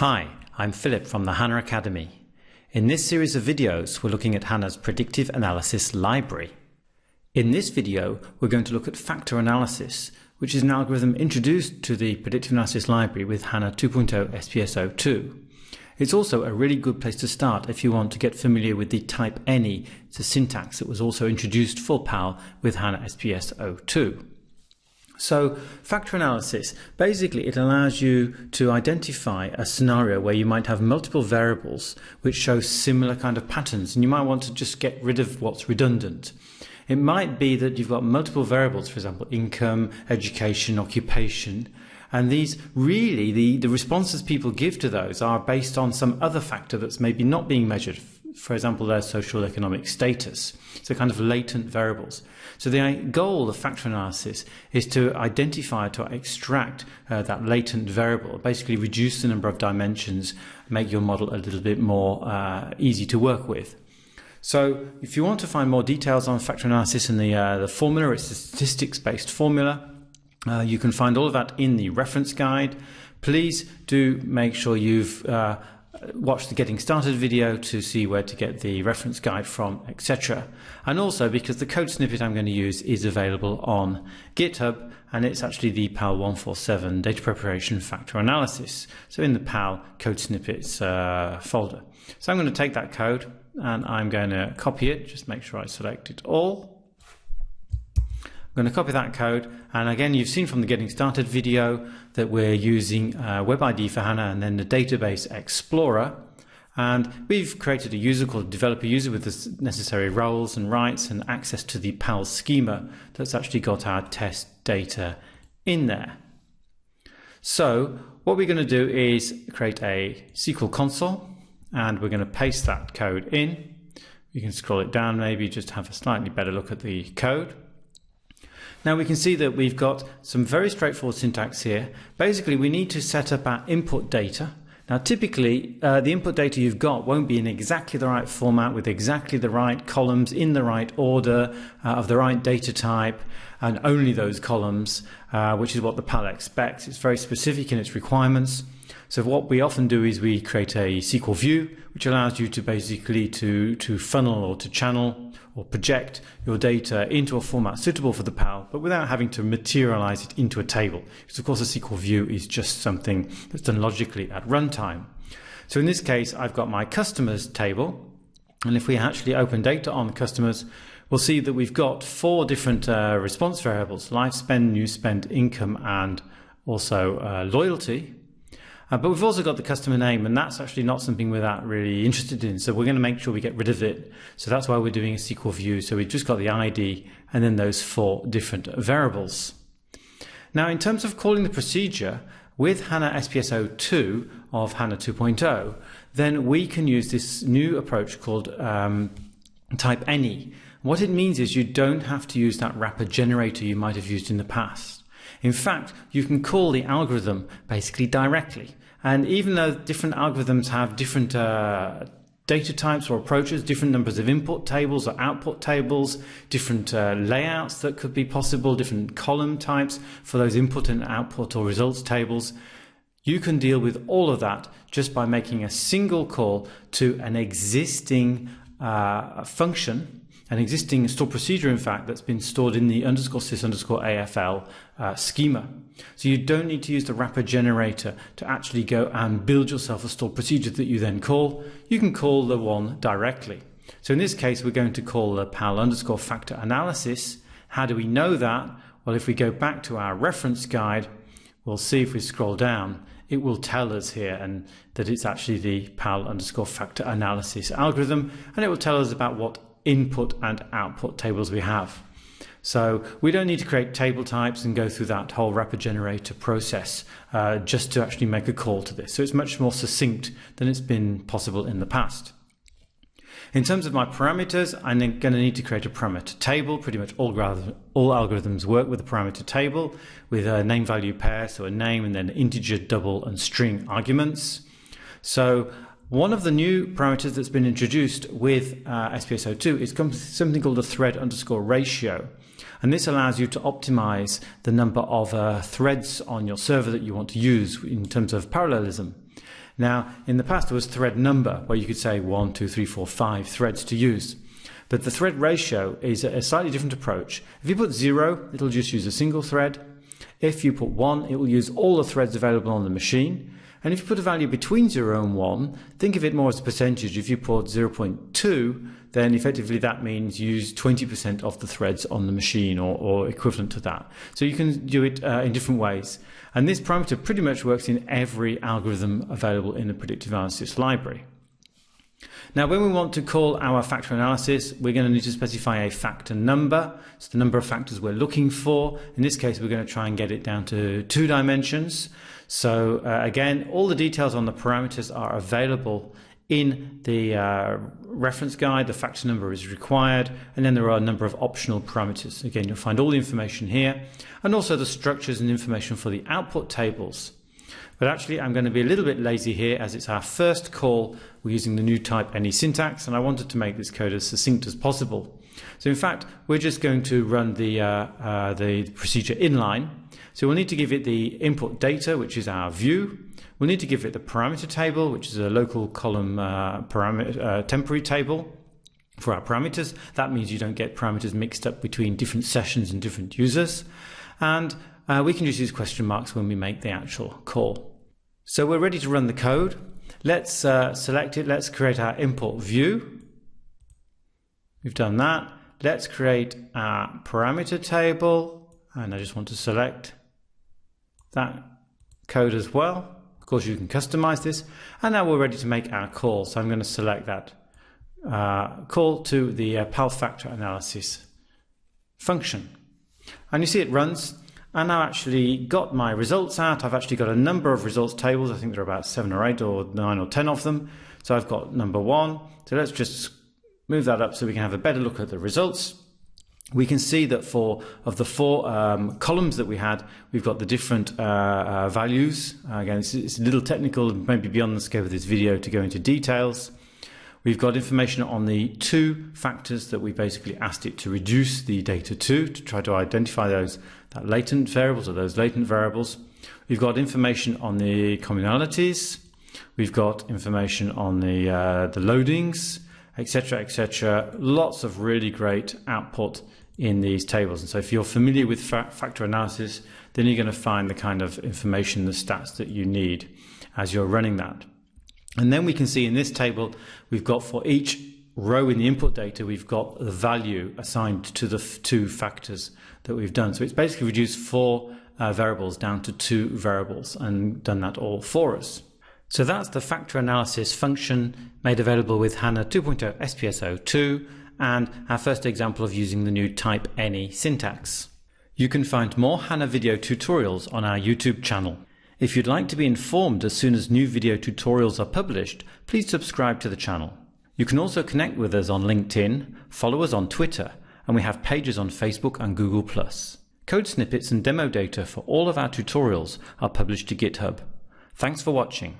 Hi, I'm Philip from the HANA Academy. In this series of videos, we're looking at HANA's Predictive Analysis Library. In this video, we're going to look at factor analysis, which is an algorithm introduced to the Predictive Analysis Library with HANA 2.0 SPS02. It's also a really good place to start if you want to get familiar with the type any, it's a syntax that was also introduced for PAL with HANA SPS02. So factor analysis, basically it allows you to identify a scenario where you might have multiple variables which show similar kind of patterns and you might want to just get rid of what's redundant. It might be that you've got multiple variables, for example, income, education, occupation, and these really, the, the responses people give to those are based on some other factor that's maybe not being measured. For example, their social economic status. So kind of latent variables. So the goal of factor analysis is to identify, to extract uh, that latent variable, basically reduce the number of dimensions, make your model a little bit more uh, easy to work with. So if you want to find more details on factor analysis and the, uh, the formula, it's a statistics-based formula. Uh, you can find all of that in the reference guide. Please do make sure you've uh, watch the getting started video to see where to get the reference guide from, etc. And also because the code snippet I'm going to use is available on GitHub and it's actually the PAL 147 data preparation factor analysis. So in the PAL code snippets uh, folder. So I'm going to take that code and I'm going to copy it, just make sure I select it all. I'm going to copy that code and again you've seen from the getting started video that we're using uh, Web IDE for HANA and then the database explorer and we've created a user called developer user with the necessary roles and rights and access to the PAL schema that's actually got our test data in there. So what we're going to do is create a SQL console and we're going to paste that code in. You can scroll it down maybe just have a slightly better look at the code. Now we can see that we've got some very straightforward syntax here. Basically, we need to set up our input data. Now, typically, uh, the input data you've got won't be in exactly the right format with exactly the right columns in the right order uh, of the right data type and only those columns, uh, which is what the PAL expects. It's very specific in its requirements. So what we often do is we create a SQL view, which allows you to basically to, to funnel or to channel or project your data into a format suitable for the PAL, but without having to materialize it into a table. Because of course a SQL view is just something that's done logically at runtime. So in this case, I've got my customers table. And if we actually open data on customers, we'll see that we've got four different uh, response variables, life spend, new spend, income, and also uh, loyalty. Uh, but we've also got the customer name, and that's actually not something we're that really interested in. So we're going to make sure we get rid of it. So that's why we're doing a SQL view. So we've just got the ID and then those four different variables. Now, in terms of calling the procedure with HANA SPSO 2 of HANA 2.0, then we can use this new approach called um, type any. What it means is you don't have to use that wrapper generator you might have used in the past. In fact, you can call the algorithm basically directly. And even though different algorithms have different uh, data types or approaches, different numbers of input tables or output tables, different uh, layouts that could be possible, different column types for those input and output or results tables, you can deal with all of that just by making a single call to an existing uh, function an existing stored procedure, in fact, that's been stored in the underscore sys underscore AFL uh, schema. So you don't need to use the wrapper generator to actually go and build yourself a stored procedure that you then call. You can call the one directly. So in this case, we're going to call the PAL underscore factor analysis. How do we know that? Well, if we go back to our reference guide, we'll see if we scroll down, it will tell us here and that it's actually the PAL underscore factor analysis algorithm, and it will tell us about what input and output tables we have. So we don't need to create table types and go through that whole wrapper generator process uh, just to actually make a call to this. So it's much more succinct than it's been possible in the past. In terms of my parameters, I'm going to need to create a parameter table. Pretty much all, all algorithms work with a parameter table with a name value pair, so a name and then integer, double and string arguments. So one of the new parameters that's been introduced with uh, SPS02 is something called a thread underscore ratio. And this allows you to optimize the number of uh, threads on your server that you want to use in terms of parallelism. Now, in the past, there was thread number, where you could say one, two, three, four, five threads to use. But the thread ratio is a slightly different approach. If you put zero, it'll just use a single thread. If you put one, it will use all the threads available on the machine. And if you put a value between 0 and 1, think of it more as a percentage. If you put 0.2, then effectively that means use 20% of the threads on the machine or, or, equivalent to that. So you can do it uh, in different ways. And this parameter pretty much works in every algorithm available in the predictive analysis library. Now, when we want to call our factor analysis, we're going to need to specify a factor number. It's the number of factors we're looking for. In this case, we're going to try and get it down to two dimensions. So uh, again, all the details on the parameters are available in the uh, reference guide. The factor number is required, and then there are a number of optional parameters. Again, you'll find all the information here, and also the structures and information for the output tables. But actually, I'm going to be a little bit lazy here as it's our first call. We're using the new type any syntax, and I wanted to make this code as succinct as possible. So in fact, we're just going to run the, uh, uh, the procedure inline. So we'll need to give it the input data, which is our view. We'll need to give it the parameter table, which is a local column uh, parameter, uh, temporary table for our parameters. That means you don't get parameters mixed up between different sessions and different users. And uh, we can just use question marks when we make the actual call. So we're ready to run the code. Let's uh, select it. Let's create our import view. We've done that. Let's create our parameter table. And I just want to select that code as well. Of course, you can customize this. And now we're ready to make our call. So I'm going to select that uh, call to the uh, PAL factor analysis function. And you see it runs and now actually got my results out. I've actually got a number of results tables. I think there are about seven or eight or nine or ten of them. So I've got number one. So let's just move that up so we can have a better look at the results. We can see that for of the four um, columns that we had, we've got the different uh, uh, values. Uh, again, it's, it's a little technical, maybe beyond the scope of this video to go into details. We've got information on the two factors that we basically asked it to reduce the data to, to try to identify those that latent variables or those latent variables. We've got information on the communalities. We've got information on the, uh, the loadings, etc., etc. Lots of really great output in these tables. And so if you're familiar with fa factor analysis, then you're going to find the kind of information, the stats that you need as you're running that. And then we can see in this table, we've got for each row in the input data, we've got the value assigned to the two factors that we've done. So it's basically reduced four uh, variables down to two variables and done that all for us. So that's the factor analysis function made available with HANA 2.0 SPS02 and our first example of using the new type any syntax. You can find more HANA video tutorials on our YouTube channel. If you'd like to be informed as soon as new video tutorials are published, please subscribe to the channel. You can also connect with us on LinkedIn, follow us on Twitter, and we have pages on Facebook and Google+. Code snippets and demo data for all of our tutorials are published to GitHub. Thanks for watching.